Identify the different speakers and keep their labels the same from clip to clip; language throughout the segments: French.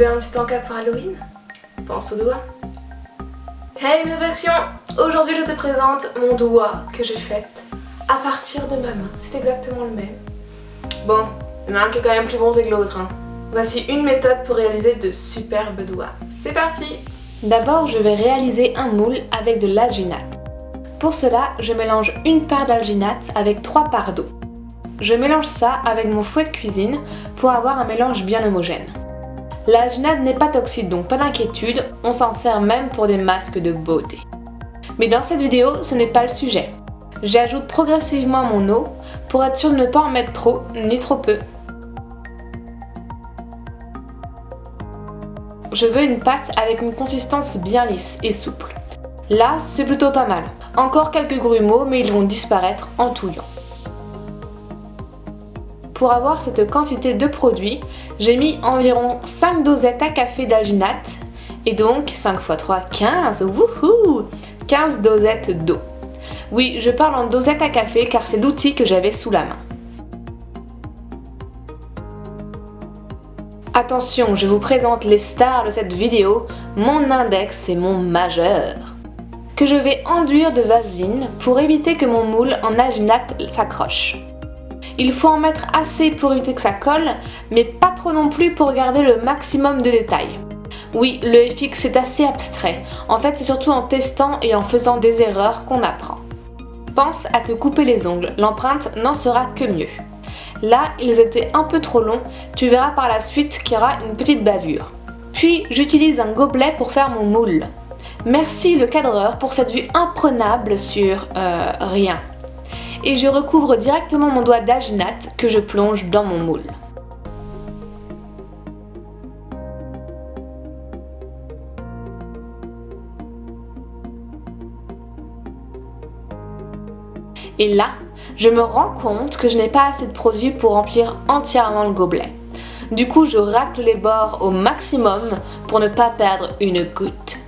Speaker 1: veux un petit encas pour Halloween? Pense au doigt. Hey mes versions Aujourd'hui je te présente mon doigt que j'ai fait à partir de ma main. C'est exactement le même. Bon, il y en a un qui est quand même plus bon que l'autre. Hein. Voici une méthode pour réaliser de superbes doigts. C'est parti D'abord, je vais réaliser un moule avec de l'alginate. Pour cela, je mélange une part d'alginate avec trois parts d'eau. Je mélange ça avec mon fouet de cuisine pour avoir un mélange bien homogène. L'alginate n'est pas toxique donc pas d'inquiétude, on s'en sert même pour des masques de beauté. Mais dans cette vidéo, ce n'est pas le sujet. J'ajoute progressivement mon eau pour être sûr de ne pas en mettre trop ni trop peu. Je veux une pâte avec une consistance bien lisse et souple. Là, c'est plutôt pas mal. Encore quelques grumeaux, mais ils vont disparaître en touillant. Pour avoir cette quantité de produit, j'ai mis environ 5 dosettes à café d'alginate et donc 5 x 3, 15, wouhou 15 dosettes d'eau. Oui, je parle en dosettes à café car c'est l'outil que j'avais sous la main. Attention, je vous présente les stars de cette vidéo, mon index et mon majeur. Que je vais enduire de vaseline pour éviter que mon moule en alginate s'accroche. Il faut en mettre assez pour éviter que ça colle, mais pas trop non plus pour garder le maximum de détails. Oui, le FX est assez abstrait. En fait, c'est surtout en testant et en faisant des erreurs qu'on apprend. Pense à te couper les ongles, l'empreinte n'en sera que mieux. Là, ils étaient un peu trop longs, tu verras par la suite qu'il y aura une petite bavure. Puis, j'utilise un gobelet pour faire mon moule. Merci le cadreur pour cette vue imprenable sur euh, rien et je recouvre directement mon doigt d'alginate que je plonge dans mon moule. Et là, je me rends compte que je n'ai pas assez de produit pour remplir entièrement le gobelet. Du coup, je racle les bords au maximum pour ne pas perdre une goutte.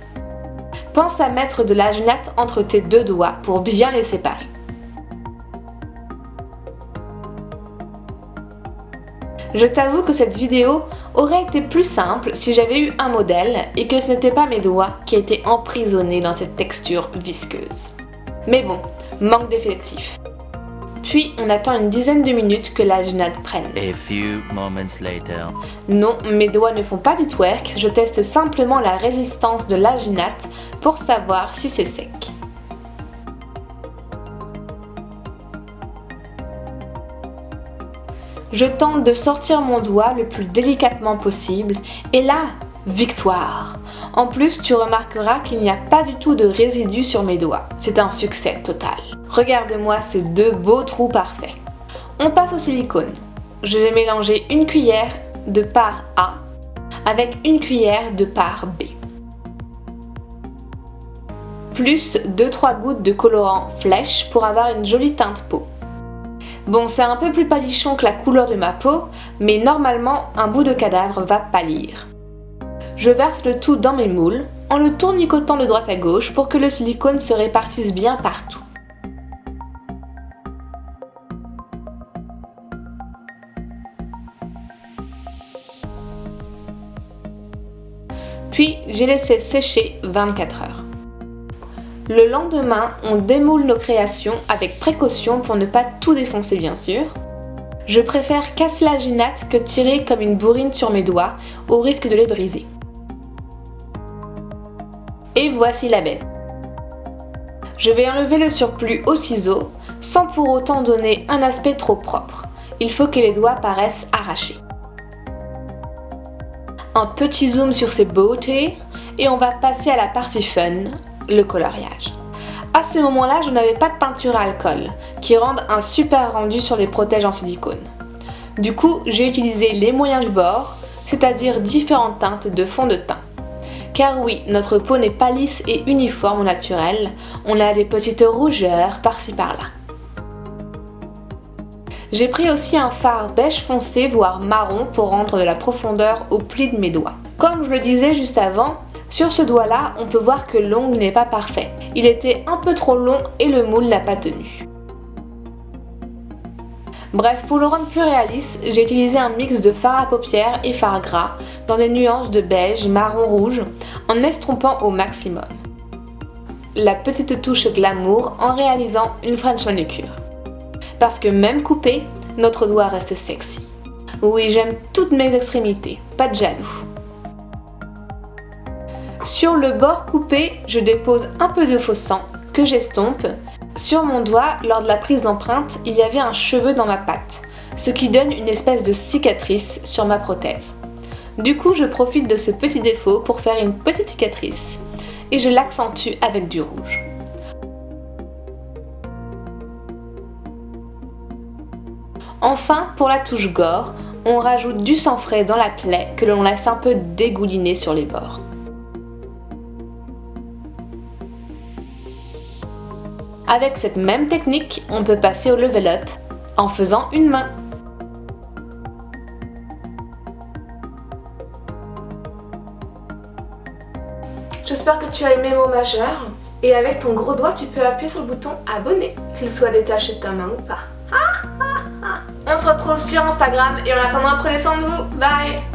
Speaker 1: Pense à mettre de l'alginate entre tes deux doigts pour bien les séparer. Je t'avoue que cette vidéo aurait été plus simple si j'avais eu un modèle et que ce n'était pas mes doigts qui étaient emprisonnés dans cette texture visqueuse. Mais bon, manque d'effectifs. Puis on attend une dizaine de minutes que l'alginate prenne. Non, mes doigts ne font pas du twerk, je teste simplement la résistance de l'alginate pour savoir si c'est sec. Je tente de sortir mon doigt le plus délicatement possible et là, victoire En plus, tu remarqueras qu'il n'y a pas du tout de résidus sur mes doigts. C'est un succès total. Regarde-moi ces deux beaux trous parfaits. On passe au silicone. Je vais mélanger une cuillère de part A avec une cuillère de part B. Plus 2-3 gouttes de colorant flèche pour avoir une jolie teinte peau. Bon, c'est un peu plus palichon que la couleur de ma peau, mais normalement, un bout de cadavre va pâlir. Je verse le tout dans mes moules, en le tournicotant de droite à gauche pour que le silicone se répartisse bien partout. Puis j'ai laissé sécher 24 heures. Le lendemain, on démoule nos créations avec précaution pour ne pas tout défoncer bien sûr. Je préfère casser la ginate que tirer comme une bourrine sur mes doigts au risque de les briser. Et voici la bête. Je vais enlever le surplus au ciseau sans pour autant donner un aspect trop propre. Il faut que les doigts paraissent arrachés. Un petit zoom sur ces beautés et on va passer à la partie fun, le coloriage. À ce moment-là, je n'avais pas de peinture à alcool, qui rendent un super rendu sur les protèges en silicone. Du coup, j'ai utilisé les moyens du bord, c'est-à-dire différentes teintes de fond de teint. Car oui, notre peau n'est pas lisse et uniforme au naturel, on a des petites rougeurs par-ci par-là. J'ai pris aussi un fard beige foncé voire marron pour rendre de la profondeur au pli de mes doigts. Comme je le disais juste avant, sur ce doigt-là, on peut voir que l'ongle n'est pas parfait. Il était un peu trop long et le moule n'a pas tenu. Bref, pour le rendre plus réaliste, j'ai utilisé un mix de fard à paupières et fard gras dans des nuances de beige, marron, rouge en estompant au maximum. La petite touche glamour en réalisant une French manucure. Parce que même coupé, notre doigt reste sexy. Oui, j'aime toutes mes extrémités, pas de jaloux. Sur le bord coupé, je dépose un peu de faux sang que j'estompe. Sur mon doigt, lors de la prise d'empreinte, il y avait un cheveu dans ma patte, ce qui donne une espèce de cicatrice sur ma prothèse. Du coup, je profite de ce petit défaut pour faire une petite cicatrice et je l'accentue avec du rouge. Enfin, pour la touche gore, on rajoute du sang frais dans la plaie que l'on laisse un peu dégouliner sur les bords. Avec cette même technique, on peut passer au level up en faisant une main. J'espère que tu as aimé mon majeur. Et avec ton gros doigt, tu peux appuyer sur le bouton abonner, qu'il soit détaché de ta main ou pas. On se retrouve sur Instagram et en attendant, prenez soin de vous. Bye